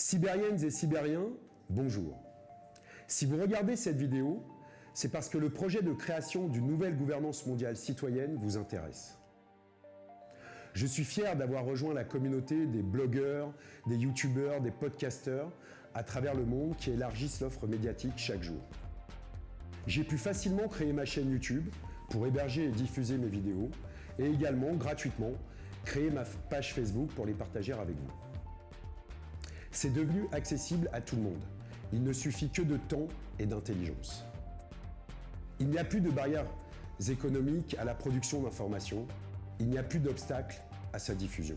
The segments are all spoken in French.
Sibériennes et Sibériens, bonjour. Si vous regardez cette vidéo, c'est parce que le projet de création d'une nouvelle gouvernance mondiale citoyenne vous intéresse. Je suis fier d'avoir rejoint la communauté des blogueurs, des youtubeurs, des podcasteurs à travers le monde qui élargissent l'offre médiatique chaque jour. J'ai pu facilement créer ma chaîne YouTube pour héberger et diffuser mes vidéos et également, gratuitement, créer ma page Facebook pour les partager avec vous. C'est devenu accessible à tout le monde. Il ne suffit que de temps et d'intelligence. Il n'y a plus de barrières économiques à la production d'informations. Il n'y a plus d'obstacles à sa diffusion.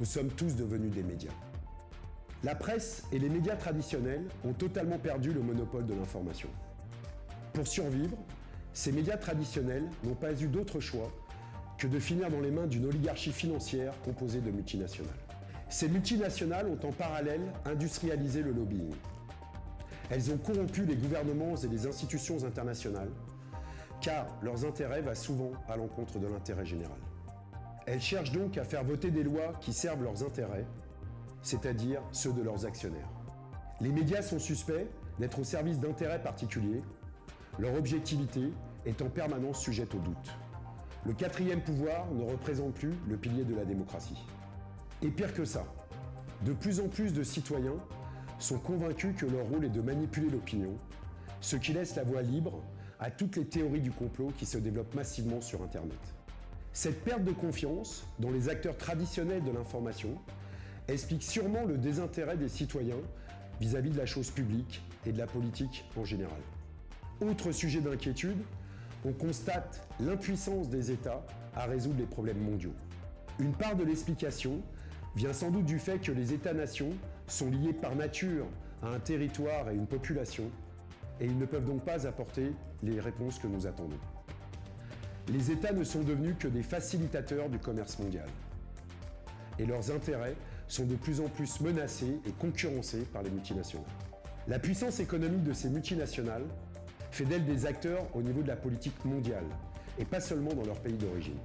Nous sommes tous devenus des médias. La presse et les médias traditionnels ont totalement perdu le monopole de l'information. Pour survivre, ces médias traditionnels n'ont pas eu d'autre choix que de finir dans les mains d'une oligarchie financière composée de multinationales. Ces multinationales ont en parallèle industrialisé le lobbying. Elles ont corrompu les gouvernements et les institutions internationales, car leurs intérêts vont souvent à l'encontre de l'intérêt général. Elles cherchent donc à faire voter des lois qui servent leurs intérêts, c'est-à-dire ceux de leurs actionnaires. Les médias sont suspects d'être au service d'intérêts particuliers, leur objectivité est en permanence sujette au doute. Le quatrième pouvoir ne représente plus le pilier de la démocratie. Et pire que ça, de plus en plus de citoyens sont convaincus que leur rôle est de manipuler l'opinion, ce qui laisse la voie libre à toutes les théories du complot qui se développent massivement sur Internet. Cette perte de confiance dans les acteurs traditionnels de l'information explique sûrement le désintérêt des citoyens vis-à-vis -vis de la chose publique et de la politique en général. Autre sujet d'inquiétude, on constate l'impuissance des États à résoudre les problèmes mondiaux. Une part de l'explication vient sans doute du fait que les États-nations sont liés par nature à un territoire et une population, et ils ne peuvent donc pas apporter les réponses que nous attendons. Les États ne sont devenus que des facilitateurs du commerce mondial. Et leurs intérêts sont de plus en plus menacés et concurrencés par les multinationales. La puissance économique de ces multinationales fait d'elles des acteurs au niveau de la politique mondiale, et pas seulement dans leur pays d'origine.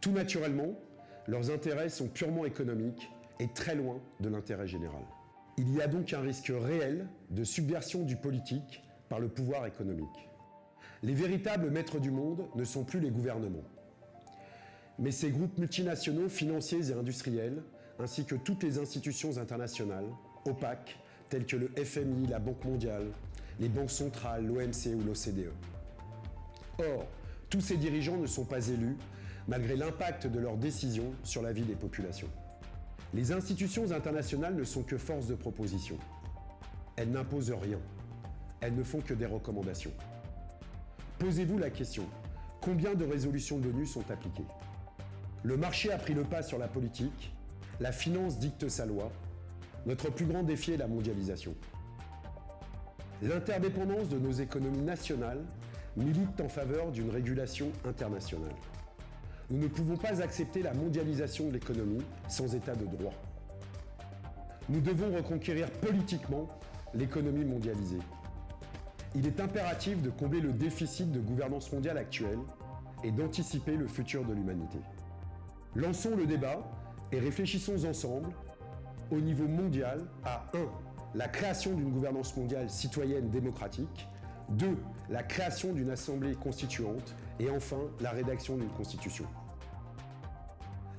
Tout naturellement, leurs intérêts sont purement économiques et très loin de l'intérêt général. Il y a donc un risque réel de subversion du politique par le pouvoir économique. Les véritables maîtres du monde ne sont plus les gouvernements, mais ces groupes multinationaux financiers et industriels, ainsi que toutes les institutions internationales, opaques, telles que le FMI, la Banque mondiale, les banques centrales, l'OMC ou l'OCDE. Or, tous ces dirigeants ne sont pas élus, malgré l'impact de leurs décisions sur la vie des populations. Les institutions internationales ne sont que force de proposition. Elles n'imposent rien. Elles ne font que des recommandations. Posez-vous la question, combien de résolutions de l'ONU sont appliquées? Le marché a pris le pas sur la politique, la finance dicte sa loi, notre plus grand défi est la mondialisation. L'interdépendance de nos économies nationales milite en faveur d'une régulation internationale. Nous ne pouvons pas accepter la mondialisation de l'économie sans état de droit. Nous devons reconquérir politiquement l'économie mondialisée. Il est impératif de combler le déficit de gouvernance mondiale actuelle et d'anticiper le futur de l'humanité. Lançons le débat et réfléchissons ensemble au niveau mondial à 1 la création d'une gouvernance mondiale citoyenne démocratique, 2. La création d'une assemblée constituante et enfin la rédaction d'une constitution.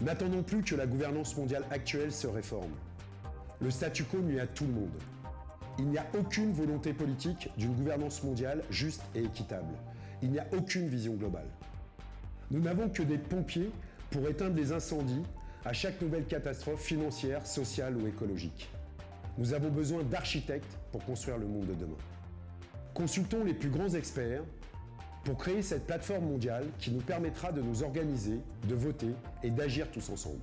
N'attendons plus que la gouvernance mondiale actuelle se réforme. Le statu quo nuit à tout le monde. Il n'y a aucune volonté politique d'une gouvernance mondiale juste et équitable. Il n'y a aucune vision globale. Nous n'avons que des pompiers pour éteindre les incendies à chaque nouvelle catastrophe financière, sociale ou écologique. Nous avons besoin d'architectes pour construire le monde de demain. Consultons les plus grands experts pour créer cette plateforme mondiale qui nous permettra de nous organiser, de voter et d'agir tous ensemble.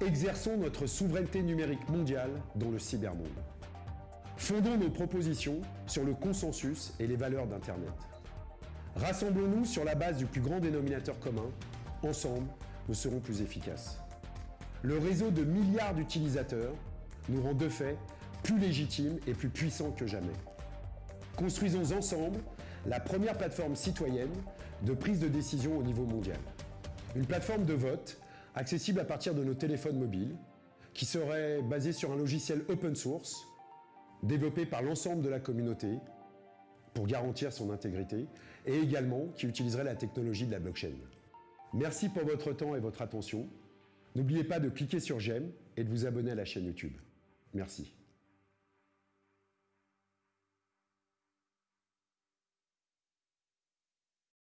Exerçons notre souveraineté numérique mondiale dans le cybermonde. Fondons nos propositions sur le consensus et les valeurs d'Internet. Rassemblons-nous sur la base du plus grand dénominateur commun. Ensemble, nous serons plus efficaces. Le réseau de milliards d'utilisateurs nous rend de fait plus légitimes et plus puissants que jamais. Construisons ensemble la première plateforme citoyenne de prise de décision au niveau mondial. Une plateforme de vote accessible à partir de nos téléphones mobiles qui serait basé sur un logiciel open source, développé par l'ensemble de la communauté pour garantir son intégrité, et également qui utiliserait la technologie de la blockchain. Merci pour votre temps et votre attention. N'oubliez pas de cliquer sur j'aime et de vous abonner à la chaîne YouTube. Merci.